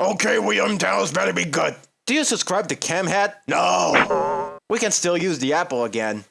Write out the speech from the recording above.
Okay, William Dallas better be good. Do you subscribe to Cam Hat? No. We can still use the apple again.